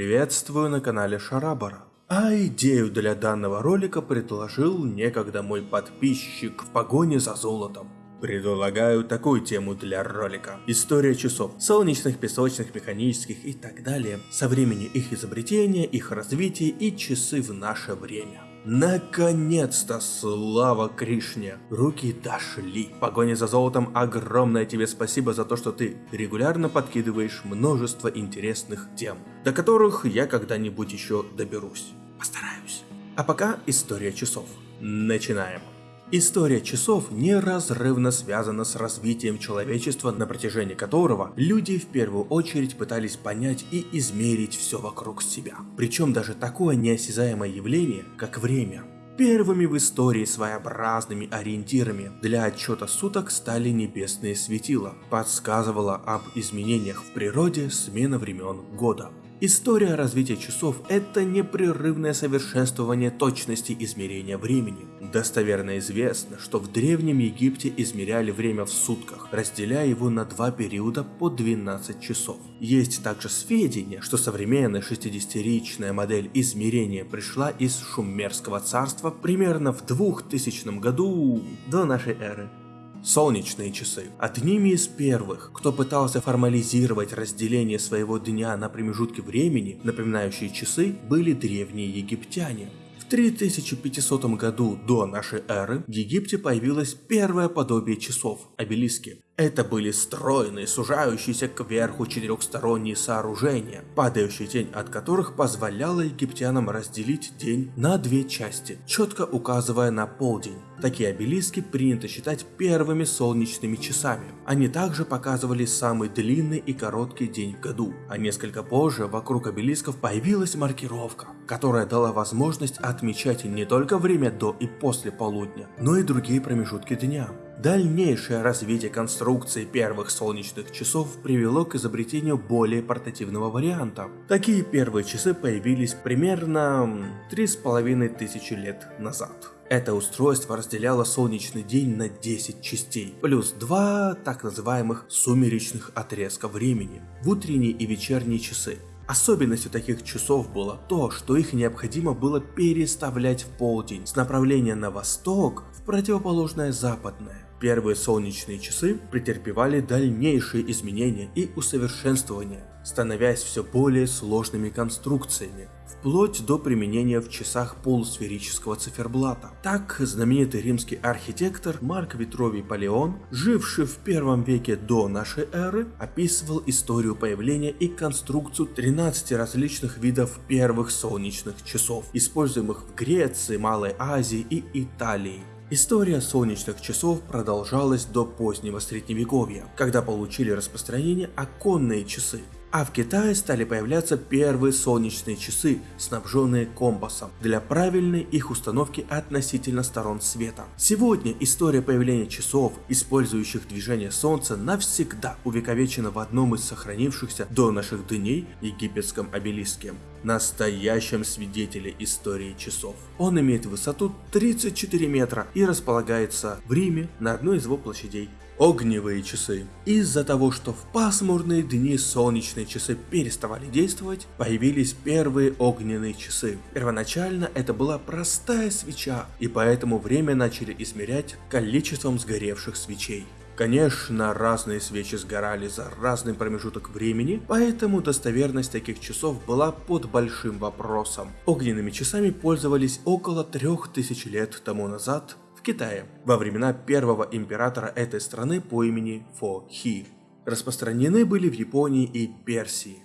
Приветствую на канале Шарабара. А идею для данного ролика предложил некогда мой подписчик в погоне за золотом. Предлагаю такую тему для ролика. История часов. Солнечных, песочных, механических и так далее. Со времени их изобретения, их развития и часы в наше время. Наконец-то, слава Кришне! Руки дошли. В погоне за золотом огромное тебе спасибо за то, что ты регулярно подкидываешь множество интересных тем, до которых я когда-нибудь еще доберусь. Постараюсь. А пока история часов. Начинаем. История часов неразрывно связана с развитием человечества, на протяжении которого люди в первую очередь пытались понять и измерить все вокруг себя. Причем даже такое неосязаемое явление, как время. Первыми в истории своеобразными ориентирами для отчета суток стали небесные светила, подсказывала об изменениях в природе смена времен года. История развития часов – это непрерывное совершенствование точности измерения времени. Достоверно известно, что в Древнем Египте измеряли время в сутках, разделяя его на два периода по 12 часов. Есть также сведения, что современная 60-ричная модель измерения пришла из Шумерского царства примерно в 2000 году до нашей эры. Солнечные часы. Одними из первых, кто пытался формализировать разделение своего дня на промежутки времени, напоминающие часы, были древние египтяне. В 3500 году до нашей эры в Египте появилось первое подобие часов – обелиски. Это были стройные, сужающиеся кверху четырехсторонние сооружения, падающая тень от которых позволяла египтянам разделить день на две части, четко указывая на полдень. Такие обелиски принято считать первыми солнечными часами. Они также показывали самый длинный и короткий день в году, а несколько позже вокруг обелисков появилась маркировка, которая дала возможность отмечать не только время до и после полудня, но и другие промежутки дня. Дальнейшее развитие конструкции первых солнечных часов привело к изобретению более портативного варианта. Такие первые часы появились примерно 3,5 тысячи лет назад. Это устройство разделяло солнечный день на 10 частей, плюс два так называемых сумеречных отрезка времени в утренние и вечерние часы. Особенностью таких часов было то, что их необходимо было переставлять в полдень с направления на восток в противоположное западное. Первые солнечные часы претерпевали дальнейшие изменения и усовершенствования, становясь все более сложными конструкциями, вплоть до применения в часах полусферического циферблата. Так, знаменитый римский архитектор Марк Витровий Палеон, живший в первом веке до нашей эры, описывал историю появления и конструкцию 13 различных видов первых солнечных часов, используемых в Греции, Малой Азии и Италии. История солнечных часов продолжалась до позднего средневековья, когда получили распространение оконные часы. А в Китае стали появляться первые солнечные часы, снабженные компасом, для правильной их установки относительно сторон света. Сегодня история появления часов, использующих движение Солнца, навсегда увековечена в одном из сохранившихся до наших дней египетском обелиске настоящем свидетеле истории часов. Он имеет высоту 34 метра и располагается в Риме на одной из его площадей. Огневые часы. Из-за того, что в пасмурные дни солнечные часы переставали действовать, появились первые огненные часы. Первоначально это была простая свеча, и поэтому время начали измерять количеством сгоревших свечей. Конечно, разные свечи сгорали за разный промежуток времени, поэтому достоверность таких часов была под большим вопросом. Огненными часами пользовались около 3000 лет тому назад в Китае, во времена первого императора этой страны по имени Фо Хи. Распространены были в Японии и Персии.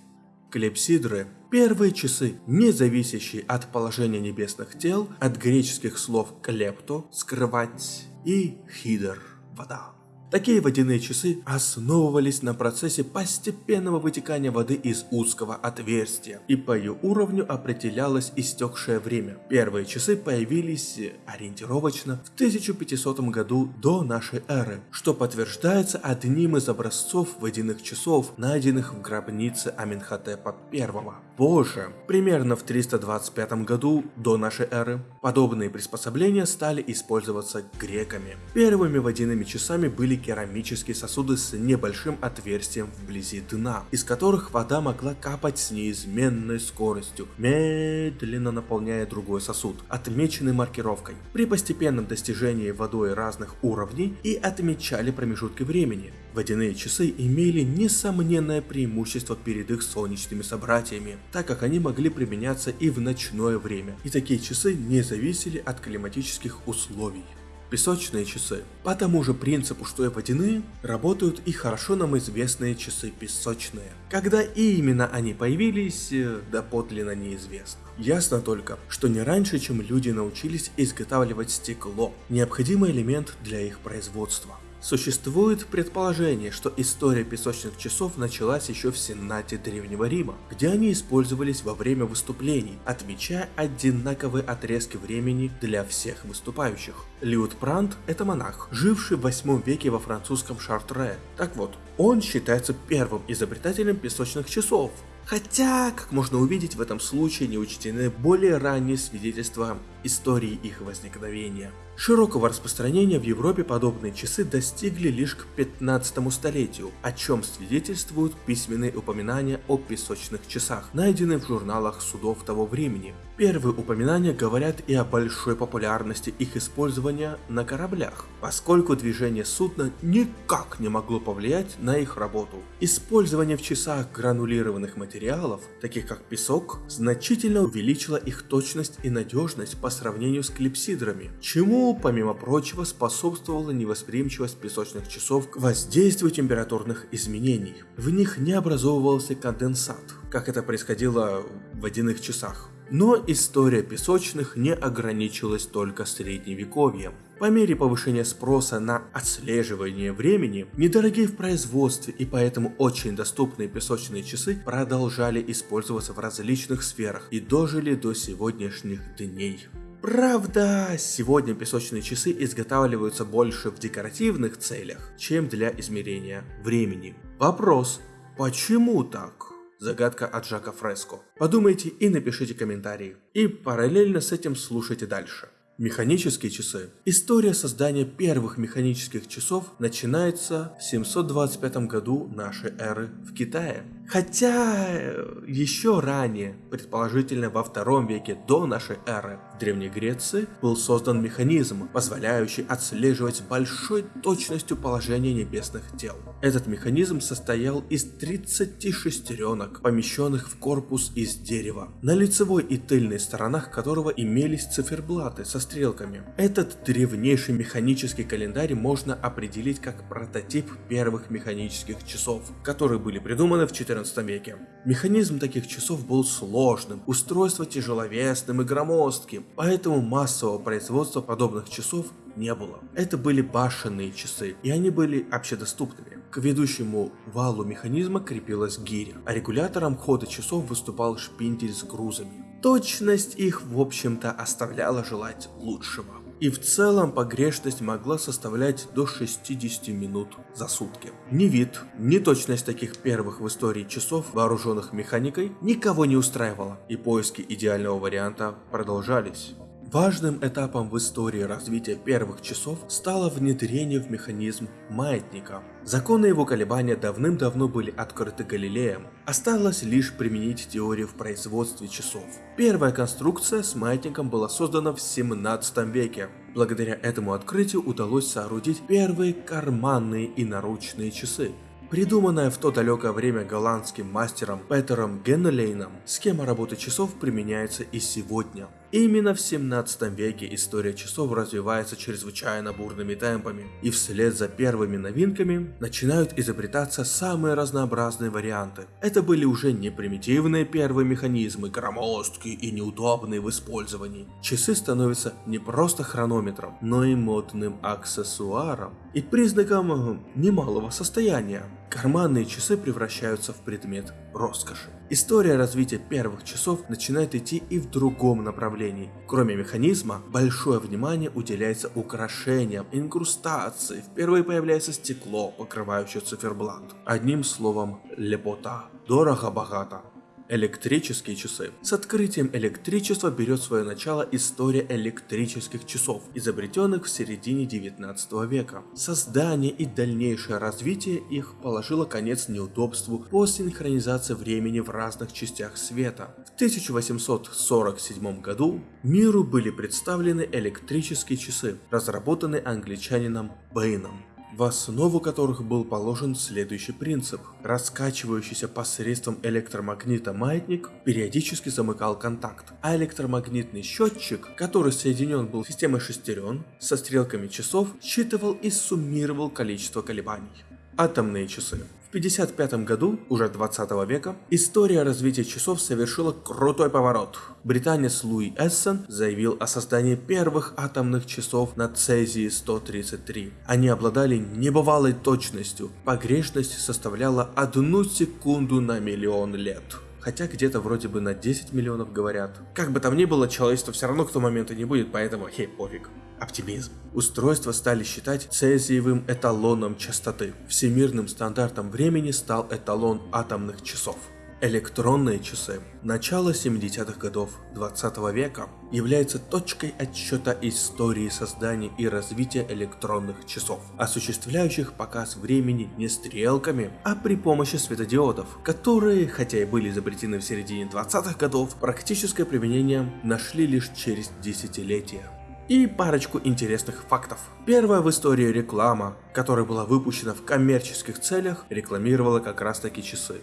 Клепсидры – первые часы, не зависящие от положения небесных тел, от греческих слов «клепто» – «скрывать» и «хидер» – «вода». Такие водяные часы основывались на процессе постепенного вытекания воды из узкого отверстия, и по ее уровню определялось истекшее время. Первые часы появились ориентировочно в 1500 году до нашей эры, что подтверждается одним из образцов водяных часов, найденных в гробнице Аминхотепа I. Позже, примерно в 325 году до нашей эры, подобные приспособления стали использоваться греками. Первыми водяными часами были были керамические сосуды с небольшим отверстием вблизи дна, из которых вода могла капать с неизменной скоростью, медленно наполняя другой сосуд, отмеченный маркировкой. При постепенном достижении водой разных уровней и отмечали промежутки времени. Водяные часы имели несомненное преимущество перед их солнечными собратьями, так как они могли применяться и в ночное время, и такие часы не зависели от климатических условий. Песочные часы. По тому же принципу, что и водяные, работают и хорошо нам известные часы песочные. Когда именно они появились, э, доподлинно неизвестно. Ясно только, что не раньше, чем люди научились изготавливать стекло, необходимый элемент для их производства. Существует предположение, что история песочных часов началась еще в Сенате Древнего Рима, где они использовались во время выступлений, отмечая одинаковые отрезки времени для всех выступающих. Лиут Прант – это монах, живший в 8 веке во французском Шартре. Так вот, он считается первым изобретателем песочных часов, Хотя, как можно увидеть, в этом случае не учтены более ранние свидетельства истории их возникновения. Широкого распространения в Европе подобные часы достигли лишь к 15 столетию, о чем свидетельствуют письменные упоминания о песочных часах, найденные в журналах судов того времени. Первые упоминания говорят и о большой популярности их использования на кораблях, поскольку движение судна никак не могло повлиять на их работу. Использование в часах гранулированных материалов, таких как песок, значительно увеличило их точность и надежность по сравнению с клипсидрами, чему, помимо прочего, способствовала невосприимчивость песочных часов к воздействию температурных изменений. В них не образовывался конденсат, как это происходило в водяных часах. Но история песочных не ограничилась только средневековьем. По мере повышения спроса на отслеживание времени, недорогие в производстве и поэтому очень доступные песочные часы продолжали использоваться в различных сферах и дожили до сегодняшних дней. Правда, сегодня песочные часы изготавливаются больше в декоративных целях, чем для измерения времени. Вопрос, почему так? Загадка от Жака Фреско. Подумайте и напишите комментарии. И параллельно с этим слушайте дальше. Механические часы. История создания первых механических часов начинается в 725 году нашей эры в Китае. Хотя э, еще ранее, предположительно во втором веке до нашей эры, в Древней Греции был создан механизм, позволяющий отслеживать с большой точностью положение небесных тел. Этот механизм состоял из 30 шестеренок, помещенных в корпус из дерева, на лицевой и тыльной сторонах которого имелись циферблаты со стрелками. Этот древнейший механический календарь можно определить как прототип первых механических часов, которые были придуманы в 14 веке. Механизм таких часов был сложным, устройство тяжеловесным и громоздким, поэтому массового производства подобных часов не было. Это были башенные часы, и они были общедоступными. К ведущему валу механизма крепилась гиря, а регулятором хода часов выступал шпиндель с грузами. Точность их, в общем-то, оставляла желать лучшего. И в целом погрешность могла составлять до 60 минут за сутки. Ни вид, ни точность таких первых в истории часов, вооруженных механикой, никого не устраивала, и поиски идеального варианта продолжались. Важным этапом в истории развития первых часов стало внедрение в механизм маятника. Законы его колебания давным-давно были открыты Галилеем, осталось лишь применить теорию в производстве часов. Первая конструкция с маятником была создана в 17 веке. Благодаря этому открытию удалось соорудить первые карманные и наручные часы. Придуманная в то далекое время голландским мастером Петером Геннелейном, схема работы часов применяется и сегодня. Именно в 17 веке история часов развивается чрезвычайно бурными темпами, и вслед за первыми новинками начинают изобретаться самые разнообразные варианты. Это были уже не примитивные первые механизмы, громоздкие и неудобные в использовании. Часы становятся не просто хронометром, но и модным аксессуаром и признаком э, немалого состояния. Карманные часы превращаются в предмет роскоши. История развития первых часов начинает идти и в другом направлении. Кроме механизма, большое внимание уделяется украшениям, инкрустации, впервые появляется стекло, покрывающее циферблат. Одним словом, лепота. Дорого-богато. Электрические часы. С открытием электричества берет свое начало история электрических часов, изобретенных в середине 19 века. Создание и дальнейшее развитие их положило конец неудобству по синхронизации времени в разных частях света. В 1847 году миру были представлены электрические часы, разработанные англичанином Бэйном в основу которых был положен следующий принцип. Раскачивающийся посредством электромагнита маятник периодически замыкал контакт, а электромагнитный счетчик, который соединен был системой шестерен со стрелками часов, считывал и суммировал количество колебаний. Атомные часы. В 1955 году, уже 20 века, история развития часов совершила крутой поворот. Британец Луи Эссен заявил о создании первых атомных часов на Цезии-133. Они обладали небывалой точностью, погрешность составляла одну секунду на миллион лет хотя где-то вроде бы на 10 миллионов говорят. Как бы там ни было, человечество все равно к тому моменту не будет, поэтому хей, пофиг. Оптимизм. Устройства стали считать цезиевым эталоном частоты. Всемирным стандартом времени стал эталон атомных часов. Электронные часы начала 70-х годов 20 века являются точкой отсчета истории создания и развития электронных часов, осуществляющих показ времени не стрелками, а при помощи светодиодов, которые, хотя и были изобретены в середине 20-х годов, практическое применение нашли лишь через десятилетия. И парочку интересных фактов. Первая в истории реклама, которая была выпущена в коммерческих целях, рекламировала как раз таки часы.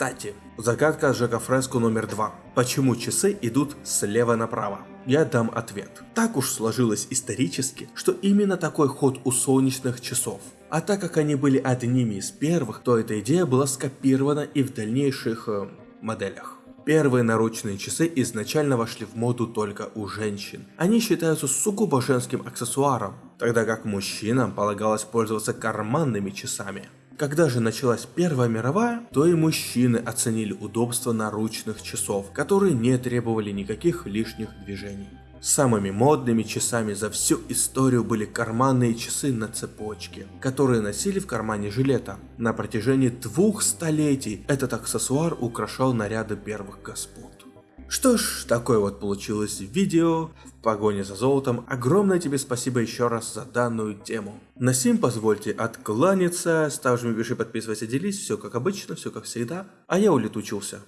Кстати, загадка Жека Фреско номер два. Почему часы идут слева направо? Я дам ответ. Так уж сложилось исторически, что именно такой ход у солнечных часов. А так как они были одними из первых, то эта идея была скопирована и в дальнейших э, моделях. Первые наручные часы изначально вошли в моду только у женщин. Они считаются сугубо женским аксессуаром, тогда как мужчинам полагалось пользоваться карманными часами. Когда же началась Первая мировая, то и мужчины оценили удобство наручных часов, которые не требовали никаких лишних движений. Самыми модными часами за всю историю были карманные часы на цепочке, которые носили в кармане жилета. На протяжении двух столетий этот аксессуар украшал наряды первых господ. Что ж, такое вот получилось видео в погоне за золотом. Огромное тебе спасибо еще раз за данную тему. На сим позвольте откланяться, ставь, жми, пиши, подписывайся, делись, все как обычно, все как всегда, а я улетучился.